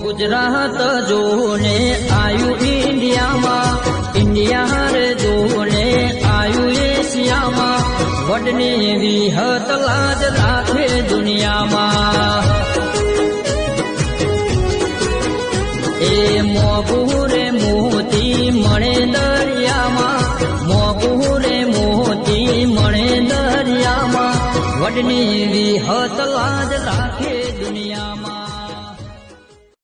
ગુજરાત જોને આયુ ઇ ઇન્ડિયા માં ઇન્ડિયા રે જોને આયુ એ સિયા માં વડની દી હાથ લાજ રાખે દુનિયા માં એ મોબુરે મોતી મણે દરિયા માં મોબુરે મોતી મણે દરિયા માં વડની દી હાથ લાજ રાખે દુનિયા માં